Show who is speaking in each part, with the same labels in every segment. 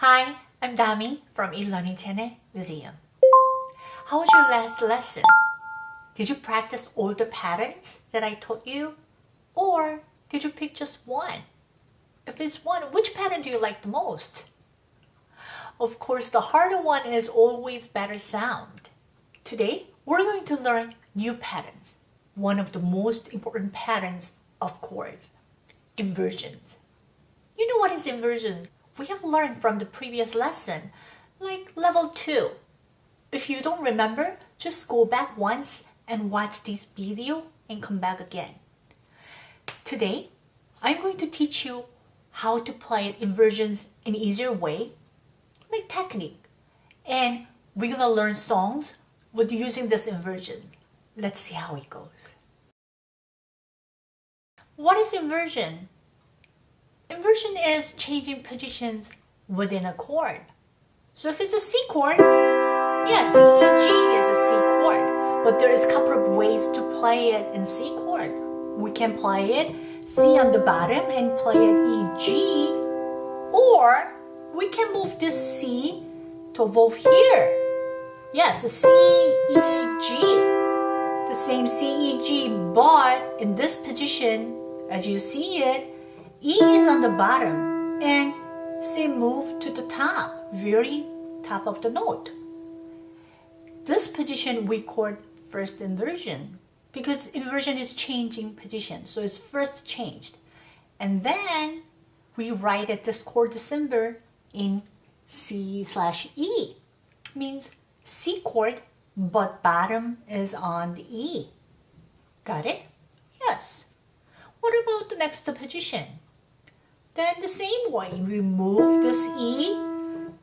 Speaker 1: Hi, I'm Dami from eLearning Channel Museum. How was your last lesson? Did you practice all the patterns that I taught you? Or did you pick just one? If it's one, which pattern do you like the most? Of course, the harder one is always better sound. Today, we're going to learn new patterns. One of the most important patterns of chords, inversions. You know what is inversion? We have learned from the previous lesson, like level 2. If you don't remember, just go back once and watch this video and come back again. Today, I'm going to teach you how to play inversions in easier way, like technique. And we're gonna learn songs with using this inversion. Let's see how it goes. What is inversion? Inversion is changing positions within a chord. So if it's a C chord, yes, C, E, G is a C chord. But there is a couple of ways to play it in C chord. We can play it C on the bottom and play it E, G. Or we can move this C to above here. Yes, C, E, G. The same C, E, G, but in this position, as you see it, E is on the bottom and C move to the top, very top of the note. This position we call first inversion because inversion is changing position. So it's first changed. And then we write it this chord symbol in C slash E. Means C chord, but bottom is on the E. Got it? Yes. What about the next position? Then the same way, we move this E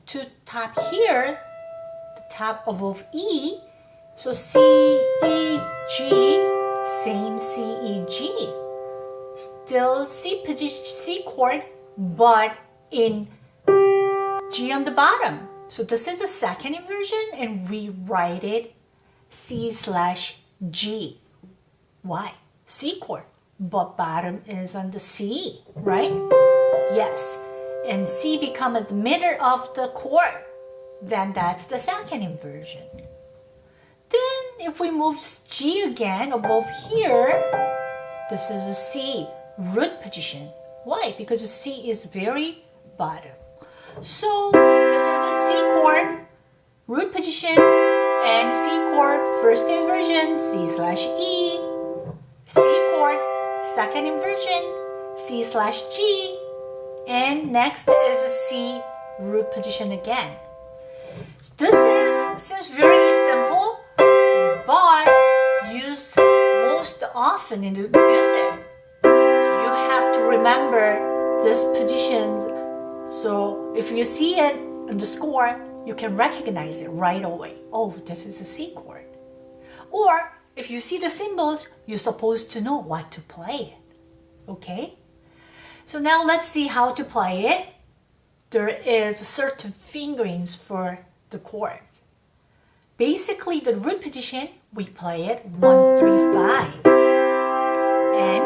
Speaker 1: to top here, the top above E. So C, E, G, same C, E, G. Still C C chord, but in G on the bottom. So this is the second inversion and we write it C slash G. Why? C chord, but bottom is on the C, right? Yes, and C becomes the middle of the chord. Then that's the second inversion. Then if we move G again above here, this is a C root position. Why? Because the C is very bottom. So this is a C chord, root position, and C chord, first inversion, C slash E, C chord, second inversion, C slash G, and next is a C root position again. So this is seems very simple, but used most often in the music. You have to remember this position. So if you see it in the score, you can recognize it right away. Oh, this is a C chord. Or if you see the symbols, you're supposed to know what to play. Okay? So now let's see how to play it. There is certain fingerings for the chord. Basically, the root position, we play it 1, 3, 5. And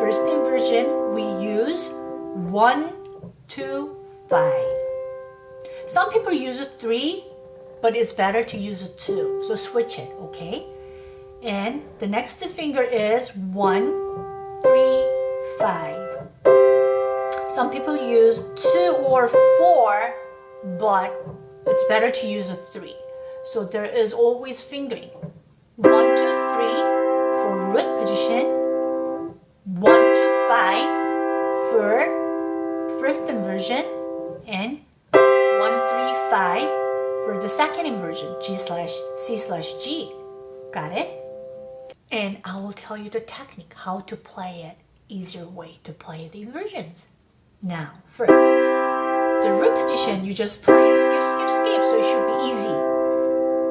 Speaker 1: first inversion, we use 1, 2, 5. Some people use a 3, but it's better to use a 2. So switch it, okay? And the next finger is 1, 3, 5. Some people use two or four, but it's better to use a three. So there is always fingering. One, two, three for root position. One, two, five for first inversion. And one, three, five for the second inversion, G slash C slash G. Got it? And I will tell you the technique, how to play it, easier way to play the inversions. Now, first, the root position, you just play skip, skip, skip, so it should be easy.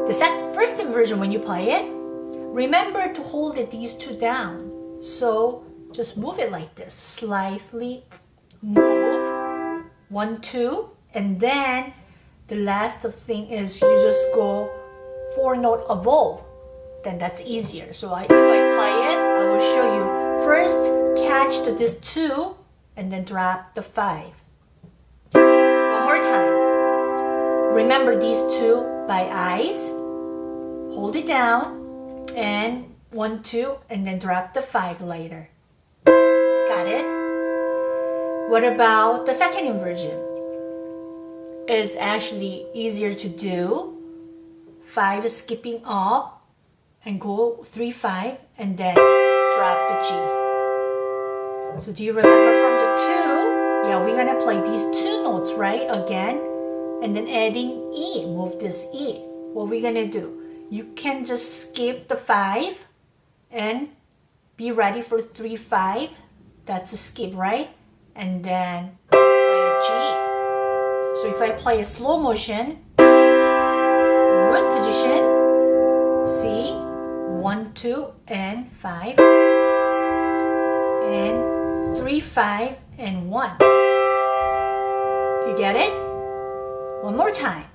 Speaker 1: The second, first inversion, when you play it, remember to hold it, these two down. So just move it like this, slightly move, one, two, and then the last thing is you just go four note above, then that's easier. So I, if I play it, I will show you. First, catch the, this two, and then drop the five. One more time. remember these two by eyes. Hold it down and one, two, and then drop the five later. Got it? What about the second inversion? It's actually easier to do. Five skipping up and go three, five, and then drop the G. So do you remember from the two? Yeah, we're gonna play these two notes, right? Again, and then adding E, move this E. What we're gonna do? You can just skip the five and be ready for three, five. That's a skip, right? And then play a G. So if I play a slow motion, root position, C, one, two, and five, and three, five, and one. Do you get it? One more time.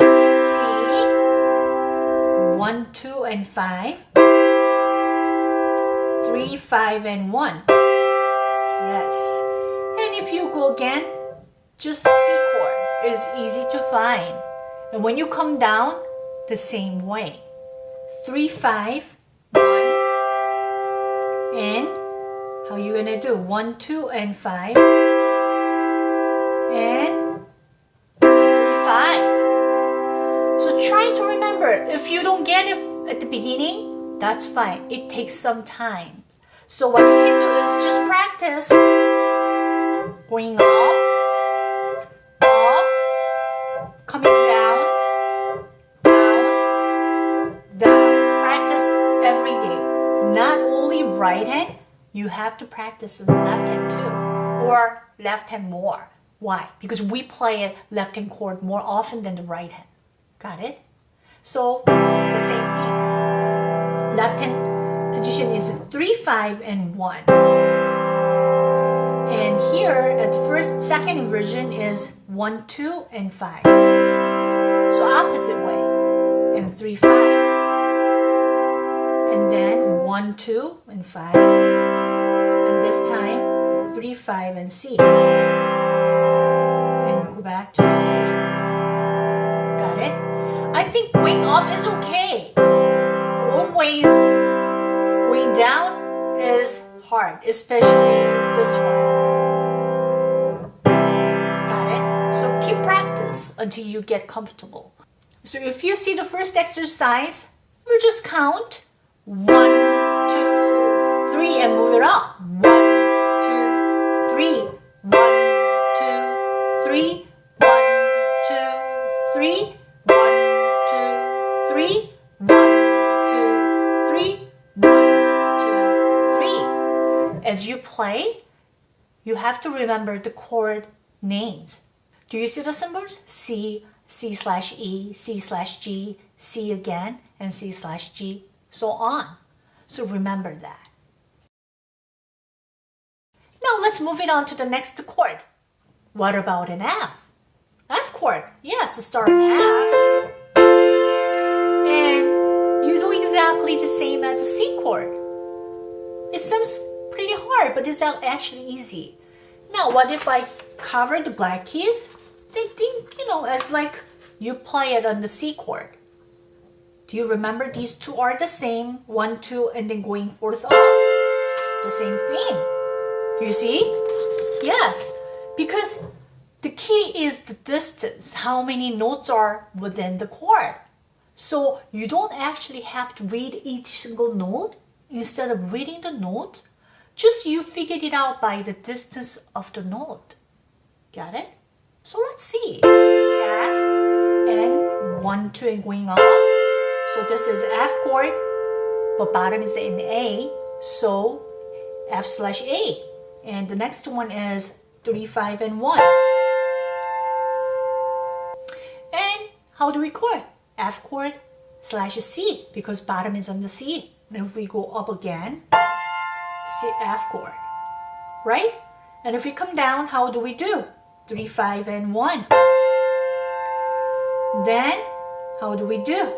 Speaker 1: C, one, two, and five, three, five, and one. Yes. And if you go again, just C chord is easy to find. And when you come down, the same way. Three, five, one, and how you gonna do? One, two, and five, and three, five. So try to remember. If you don't get it at the beginning, that's fine. It takes some time. So what you can do is just practice going up, you have to practice the left hand too, or left hand more. Why? Because we play a left hand chord more often than the right hand. Got it? So the same thing. Left hand position is 3, 5, and 1. And here at first, second inversion is 1, 2, and 5. So opposite way. And 3, 5. And then 1, 2, and 5. And this time 3, 5, and C. And go back to C. Got it? I think going up is okay. Always Going down is hard, especially this one. Got it? So keep practice until you get comfortable. So if you see the first exercise, we just count one, two, three, and move it up. Play, you have to remember the chord names. Do you see the symbols? C, C slash E, C slash G, C again, and C slash G, so on. So remember that. Now let's move it on to the next chord. What about an F? F chord. Yes, start F. And you do exactly the same as a C chord. It seems pretty hard, but it's actually easy. Now, what if I cover the black keys? They think, you know, as like you play it on the C chord. Do you remember these two are the same? One, two, and then going fourth up. The same thing. Do you see? Yes, because the key is the distance, how many notes are within the chord. So you don't actually have to read each single note. Instead of reading the notes, just you figured it out by the distance of the note. Got it? So let's see. F and 1, 2 and going up. So this is F chord, but bottom is in A. So F slash A. And the next one is 3, 5 and 1. And how do we chord? F chord slash C because bottom is on the C. And if we go up again, C F chord, right? And if we come down, how do we do? 3, 5, and 1. Then, how do we do?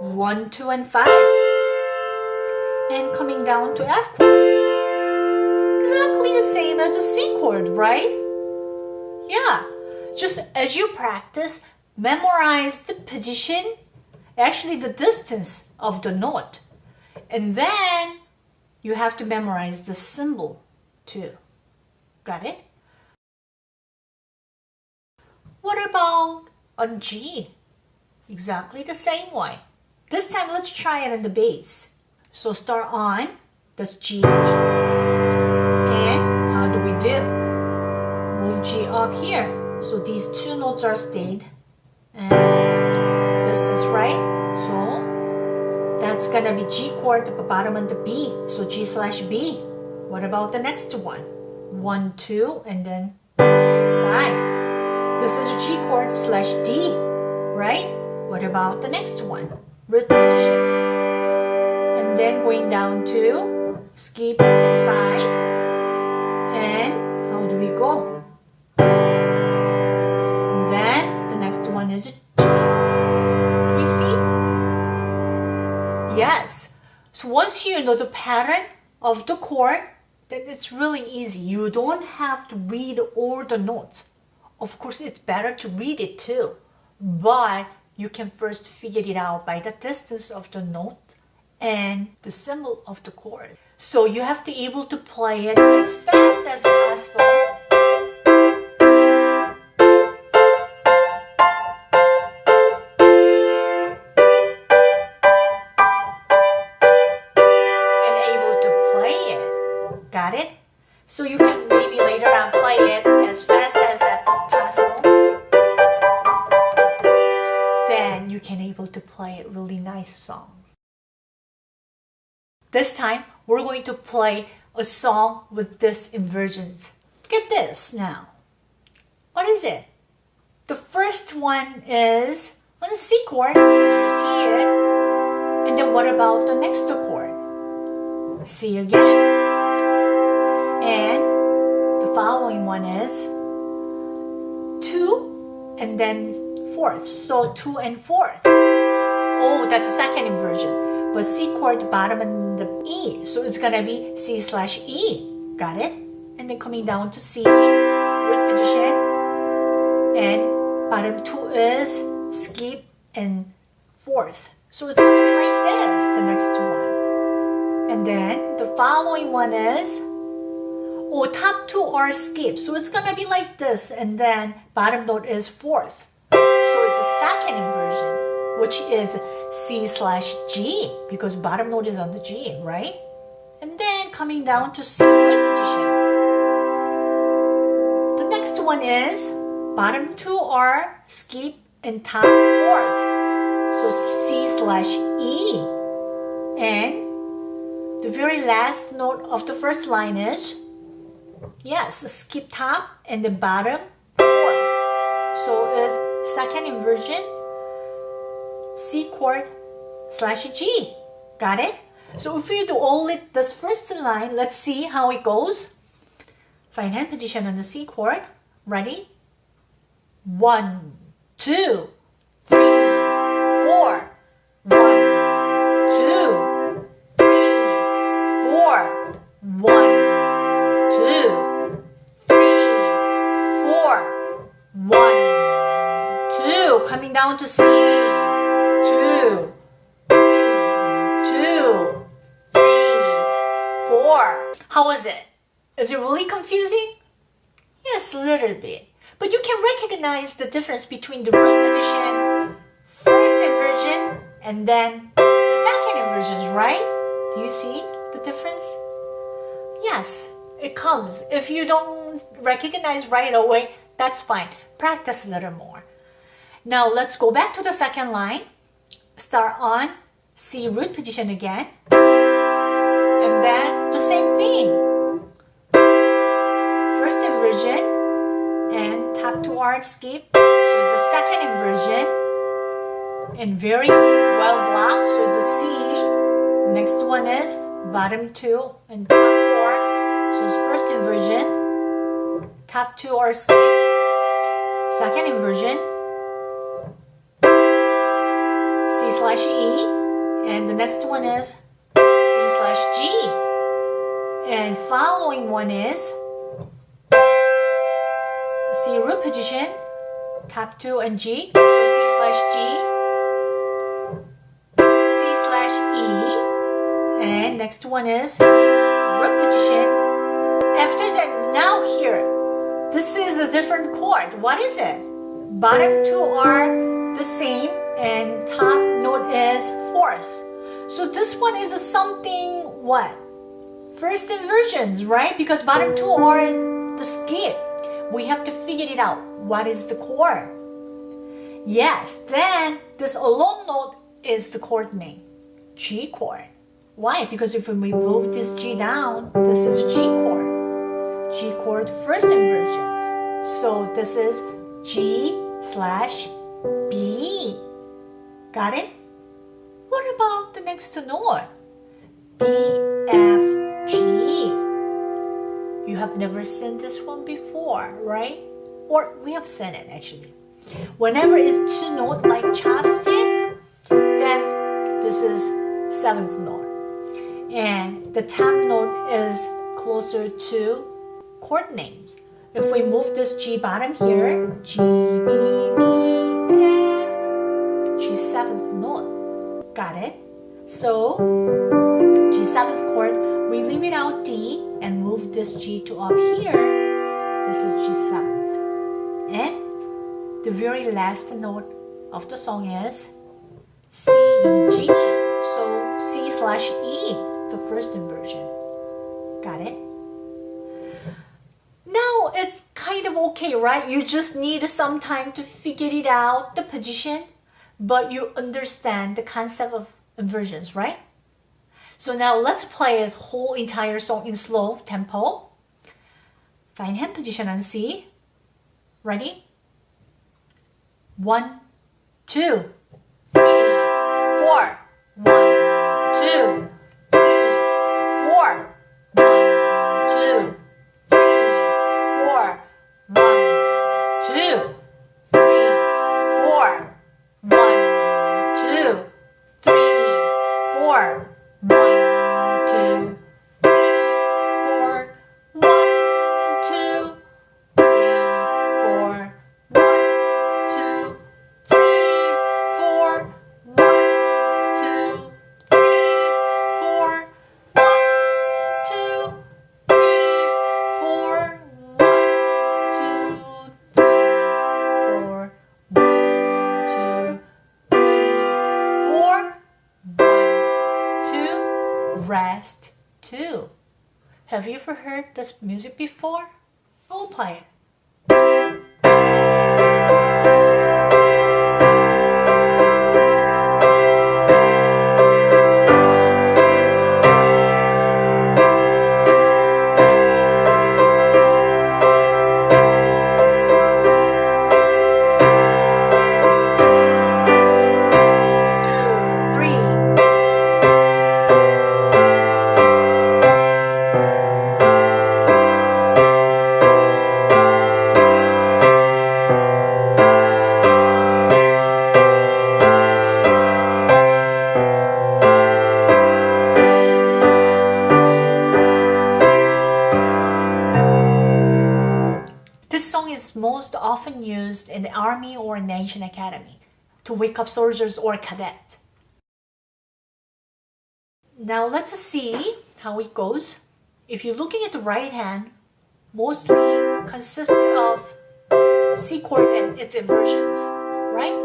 Speaker 1: 1, 2, and 5. And coming down to F chord. Exactly the same as a C chord, right? Yeah, just as you practice, memorize the position, actually the distance of the note. And then you have to memorize the symbol too. Got it? What about on G? Exactly the same way. This time let's try it on the bass. So start on, that's G. And how do we do? Move G up here. So these two notes are stayed. And distance, right? That's gonna be G chord, at the bottom and the B. So G slash B. What about the next one? One, two, and then five. This is G chord slash D, right? What about the next one? Root position. And then going down to skip and five. And how do we go? So once you know the pattern of the chord, then it's really easy. You don't have to read all the notes. Of course, it's better to read it too, but you can first figure it out by the distance of the note and the symbol of the chord. So you have to be able to play it as fast as possible. Really nice song. This time, we're going to play a song with this inversions. Get this now. What is it? The first one is on a C chord, you see it. And then what about the next chord? C again. And the following one is two and then fourth. So two and fourth. Oh, that's the second inversion. But C chord bottom and the E. So it's gonna be C slash E. Got it? And then coming down to C, root position. And bottom two is skip and fourth. So it's gonna be like this, the next one. And then the following one is oh top two are skip so it's gonna be like this and then bottom note is fourth so it's a second inversion which is C slash G because bottom note is on the G right? And then coming down to C position. The next one is bottom two are skip and top fourth. So C slash E. And the very last note of the first line is Yes, skip top and the bottom fourth. So is second inversion C chord slash G. Got it? So if you do only this first line, let's see how it goes. Find hand position on the C chord. Ready? One, two, three, four. One, two, three, four. One, two, three, four. One, two. Coming down to C. four. How was it? Is it really confusing? Yes, a little bit. But you can recognize the difference between the root position, first inversion, and then the second inversions, right? Do you see the difference? Yes, it comes. If you don't recognize right away, that's fine. Practice a little more. Now let's go back to the second line. Start on C root position again. And then thing. First inversion and top two arc skip. So it's a second inversion and very well blocked. So it's a C. Next one is bottom two and top four. So it's first inversion, top two are skip. Second inversion, C slash E, and the next one is C slash G. And following one is C root position, top two and G. So C slash G, C slash E, and next one is root position. After that, now here, this is a different chord. What is it? Bottom two are the same and top note is fourth. So this one is a something what? First inversions, right? Because bottom two are the skip. We have to figure it out. What is the chord? Yes, then this alone note is the chord name, G chord. Why? Because if we move this G down, this is G chord. G chord first inversion. So this is G slash B. Got it? What about the next note? B, F. You have never seen this one before, right? Or we have seen it actually. Whenever it's two note like chopstick, then this is seventh note. And the top note is closer to chord names. If we move this G bottom here, G, B, D, F, G seventh note. Got it? So, G seventh chord, we leave it out D and move this G to up here. This is G seventh. And the very last note of the song is C, G. So C slash E, the first inversion. Got it? Now it's kind of okay, right? You just need some time to figure it out, the position, but you understand the concept of inversions, right? So now let's play a whole entire song in slow tempo. Find hand position and see. Ready? One, two, three, four. One, this music before? I'll play it. To wake up soldiers or cadet. Now let's see how it goes. If you're looking at the right hand, mostly consists of C chord and its inversions, right?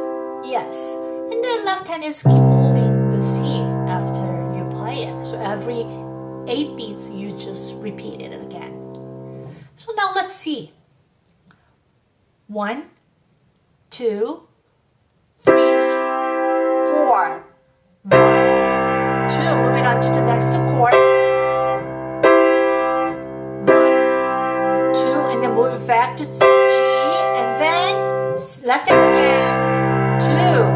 Speaker 1: Yes. And the left hand is keep holding the C after you play it. So every eight beats, you just repeat it again. So now let's see. One, two. One, two. Moving on to the next chord. One, two, and then moving back to G, and then left hand again. Two.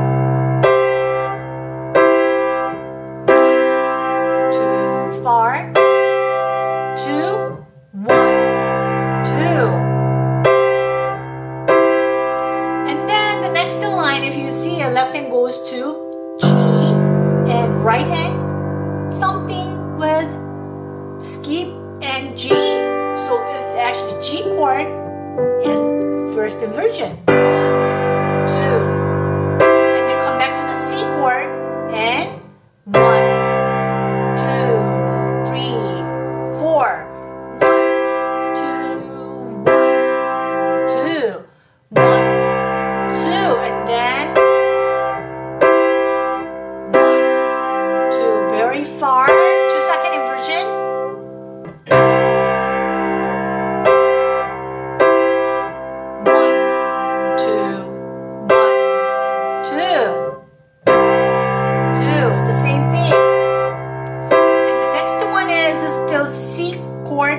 Speaker 1: Right hand, something with skip and G. So it's actually G chord and first inversion.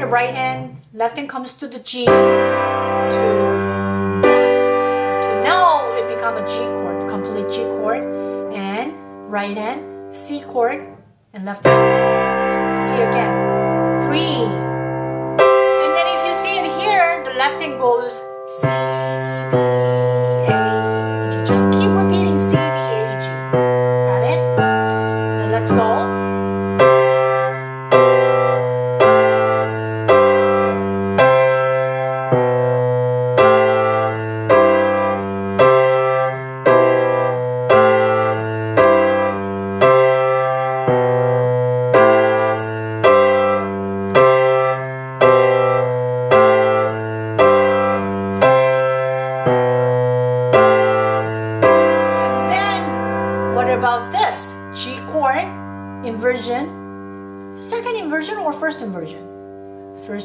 Speaker 1: The right hand, left hand comes to the G, to, to now it become a G chord, complete G chord, and right hand, C chord, and left hand, C again, three. And then if you see it here, the left hand goes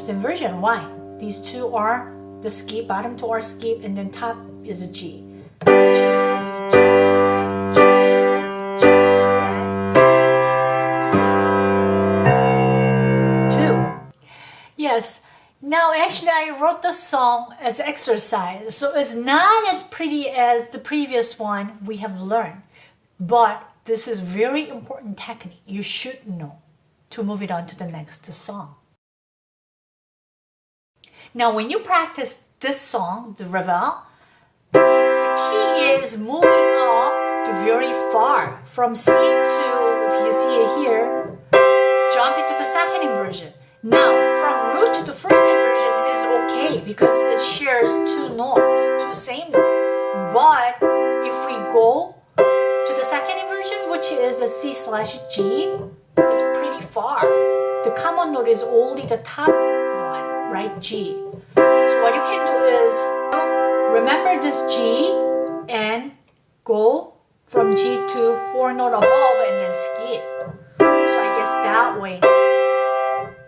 Speaker 1: First inversion, why? These two are the skip, bottom two are skip, and then top is a G. Yes. Now, actually, I wrote the song as exercise, so it's not as pretty as the previous one we have learned. But this is very important technique you should know to move it on to the next song. Now, when you practice this song, the Reveille, the key is moving up to very far from C to, if you see it here, jump into the second inversion. Now, from root to the first inversion is okay because it shares two notes, two same notes. But if we go to the second inversion, which is a C slash G, is pretty far. The common note is only the top right? G. So what you can do is um, remember this G and go from G to four note above and then skip. So I guess that way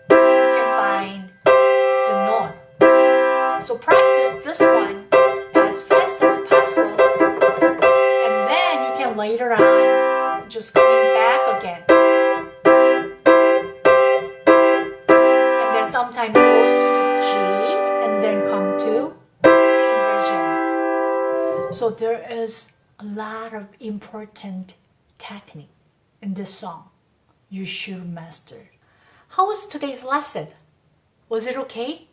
Speaker 1: you can find the note. So practice this one is a lot of important technique in this song you should master. How was today's lesson? Was it okay?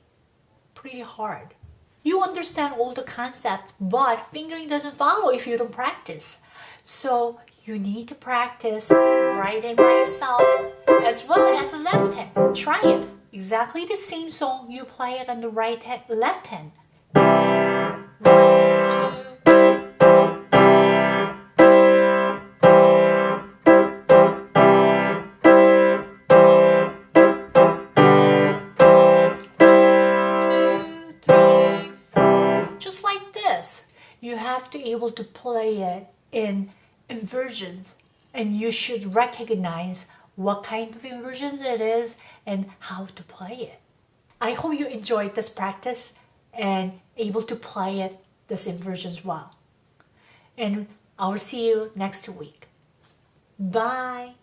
Speaker 1: Pretty hard. You understand all the concepts, but fingering doesn't follow if you don't practice. So you need to practice right hand by itself as well as left hand. Try it. Exactly the same song, you play it on the right hand, left hand. It in inversions and you should recognize what kind of inversions it is and how to play it. I hope you enjoyed this practice and able to play it this inversions well. And I'll see you next week. Bye.